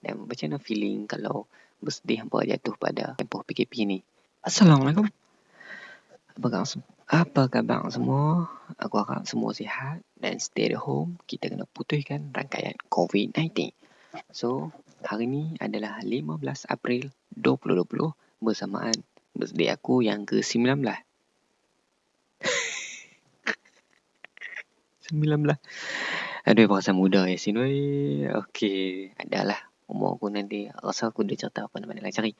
Dan macam mana feeling kalau birthday hampa jatuh pada tempoh PKP ni. Assalamualaikum. Apa khabar, apa khabar semua? Aku harap semua sihat dan stay at home. Kita kena putuskan rangkaian COVID-19. So, hari ni adalah 15 April 2020 bersamaan birthday aku yang ke-19. 19. Aduh, perasaan muda ya sini. Okey, adalah umur aku nanti. Rasa aku dah cerita apa nama nak cari.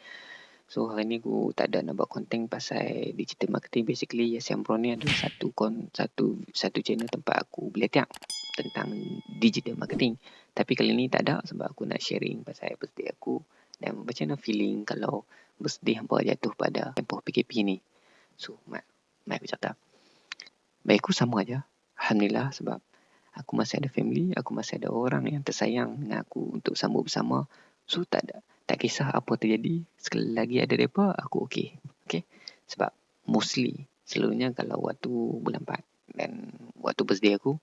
So, hari ni aku tak ada nak buat konten pasal digital marketing. Basically, Yes Pro ni adalah satu kon, satu satu channel tempat aku belajar tentang digital marketing. Tapi kali ni tak ada sebab aku nak sharing pasal birthday aku. Dan macam mana feeling kalau birthday hampa jatuh pada tempoh PKP ni. So, mak, mak aku cerita. Baik aku sama aja. Alhamdulillah sebab aku masih ada family, aku masih ada orang yang tersayang dengan aku untuk sambut bersama. So tak ada, tak kisah apa terjadi, sekali lagi ada mereka, aku okey. Okay? Sebab mostly, selalunya kalau waktu bulan 4 dan waktu birthday aku,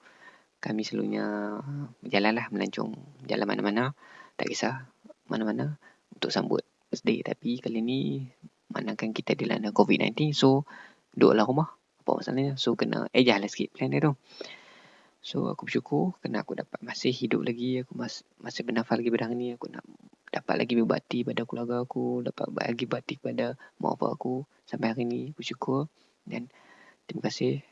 kami selalunya berjalanlah melancong jalan mana-mana, tak kisah mana-mana untuk sambut birthday. Tapi kali ni, manakan kita dilanda COVID-19, so duduklah rumah apa masalahnya so kena ejah lah sikit plan dia tu so aku bersyukur kena aku dapat masih hidup lagi aku mas, masih bernafas lagi pada hari ni aku nak dapat lagi berbakti pada keluarga aku dapat lagi bakti pada mak bapak aku. Sampai hari ni bersyukur. Dan terima kasih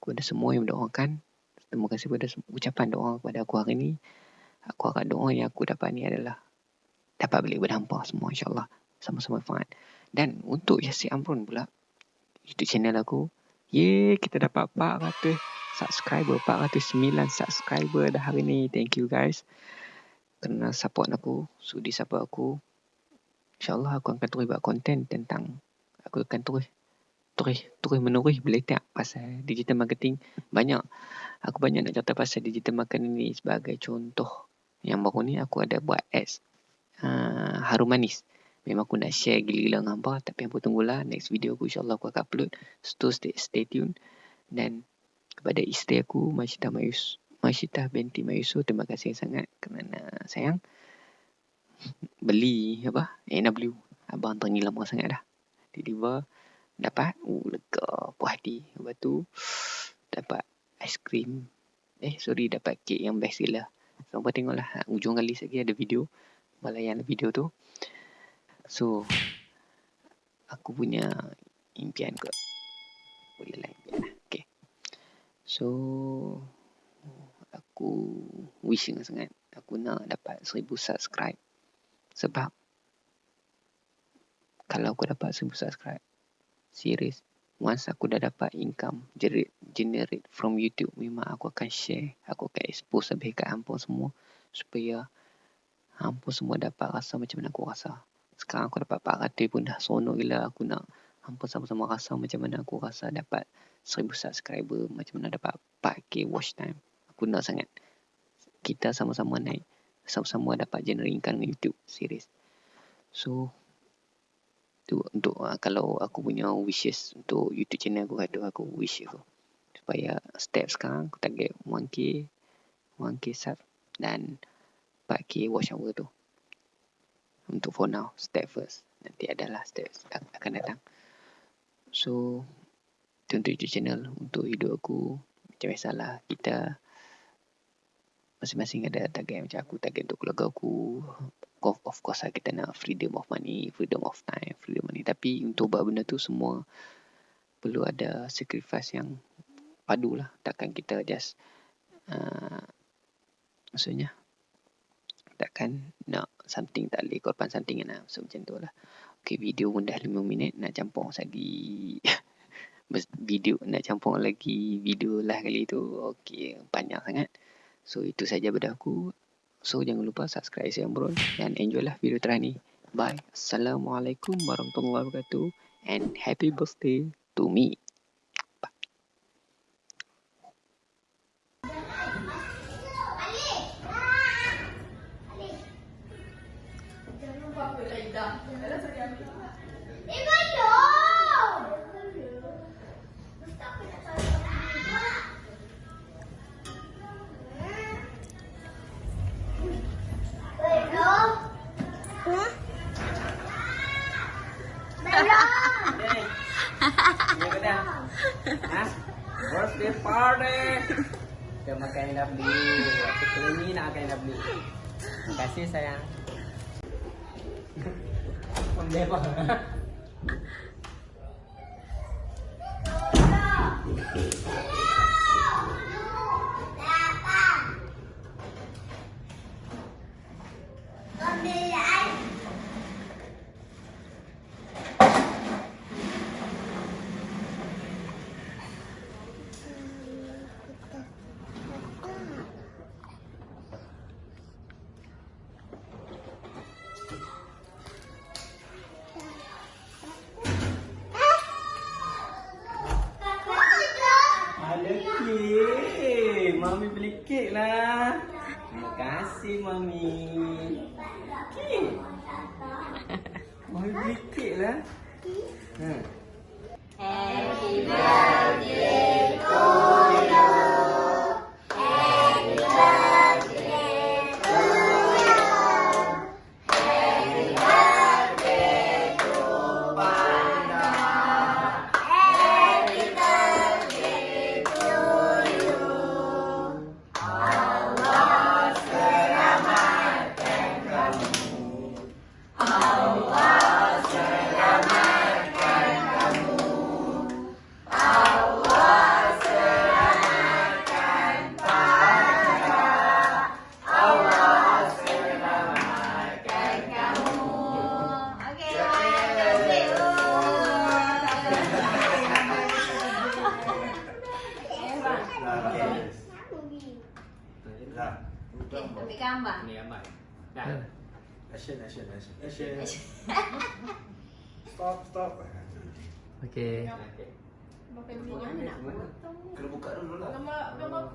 kepada semua yang mendoakan. Terima kasih kepada ucapan doa kepada aku hari ni. Aku harap doa yang aku dapat ni adalah dapat balik berhampa semua insyaAllah. Sama-sama faham dan untuk Yasi Amrun pula YouTube channel aku Yeay, kita dapat 400 subscriber, 409 subscriber dah hari ni. Thank you guys. Kena support aku, sudi support aku. InsyaAllah aku akan terus buat konten tentang aku akan terus terus terus menerus belajar pasal digital marketing. Banyak aku banyak nak cerita pasal digital marketing ni sebagai contoh. Yang baru ni aku ada buat ads uh, harum manis. Memang aku nak share gila-gila dengan hampa Tapi hampa tunggulah Next video aku insyaAllah aku akan upload So stay, stay tune Dan kepada isteri aku Masyita Mayus Masyita binti Mayusu. Terima kasih sangat Kerana sayang. Beli apa? NW Abang terngi lama sangat dah. Deliver Dapat. Uh, Lega Puas hati. Lepas tu Dapat Aiskrim Eh sorry Dapat kek yang best gila. Sampai tengoklah. Ujung kali lagi ada video. Balayan video tu. So Aku punya Impian kot. Boleh lah impian lah So Aku Wishing sangat Aku nak dapat seribu subscribe. Sebab Kalau aku dapat seribu subscribe Serius Once aku dah dapat income generate, from YouTube Memang aku akan share Aku akan expose lebih kat hampa semua Supaya Hampa semua dapat rasa macam mana aku rasa. Sekarang aku dapat 400 pun dah sonok gila aku nak hampa sama-sama rasa macam mana aku rasa dapat 1000 subscriber macam mana dapat 4k watch time. Aku nak sangat. Kita sama-sama naik. Sama-sama dapat generate income YouTube series. So tu untuk uh, kalau aku punya wishes untuk YouTube channel aku ada aku wish aku supaya step sekarang aku target 1k 1k sub dan 4k watch hour tu. Untuk for now step first. Nanti adalah step akan datang. So untuk YouTube channel untuk hidup aku macam biasalah kita masing-masing ada target macam aku target untuk keluarga aku of course lah kita nak freedom of money freedom of time freedom money tapi untuk buat benda tu semua perlu ada sacrifice yang padu lah takkan kita just uh, maksudnya takkan nak something tak boleh korban something kan lah. So macam tu lah. Okay video pun dah 5 minit nak campur lagi. video nak campur lagi video lah kali tu. Okey panjang sangat. So itu saja pada aku. So jangan lupa subscribe saya bro dan enjoy lah video terakhir ni. Bye. Assalamualaikum warahmatullahi wabarakatuh. And happy birthday to me. Gracias. Birthday party. Kita makan yang dah beli. Nak makan yang dah beli. Terima kasih sayang. Boleh apa? Kasih Mami. Kek. Mami kek lah. Ambil gambar. Ni gambar. Dah. Action, action, action. Action. Stop, stop. Okey. Bapak beli mana nak potong? Kena buka dulu lah. Gambar gambar